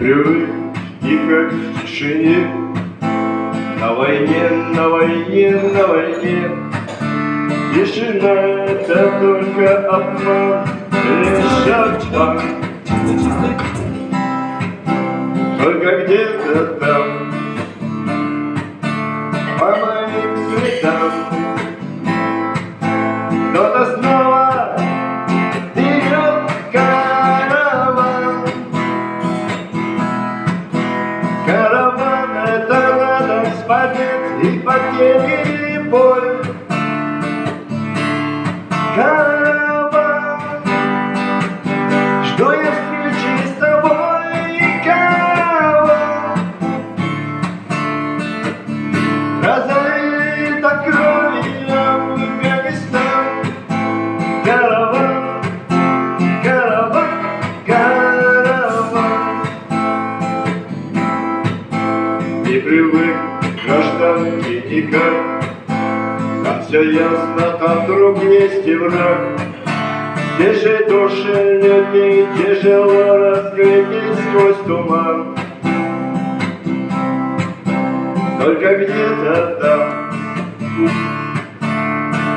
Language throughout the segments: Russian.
привык и как в тишине. На войне, на войне, на войне. Тишина это только обман, лишь обман Только где-то там побед и потери и боль гражданке никак Там все ясно, там друг есть и враг. Здесь же души людей тяжело разглядеть сквозь туман. Только где-то там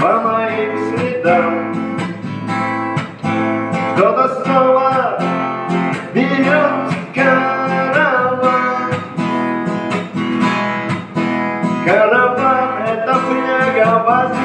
По моим следам Кто-то снова Караван это фляга воды,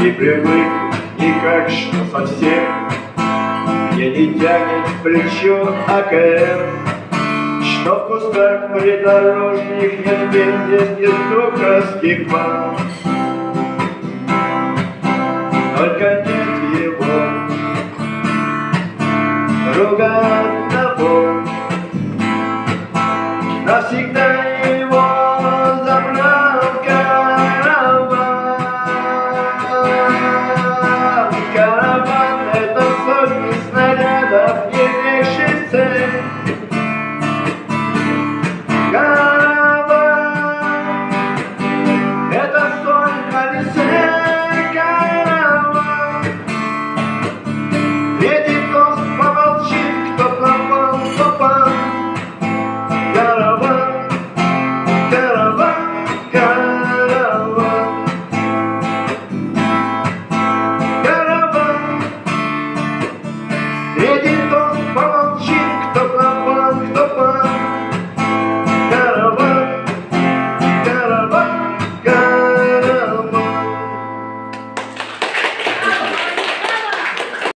Не привык никак, что совсем. Мне не тянет плечо АКМ Что в кустах придорожных нет бензин и духовских бан Только нет его. Друга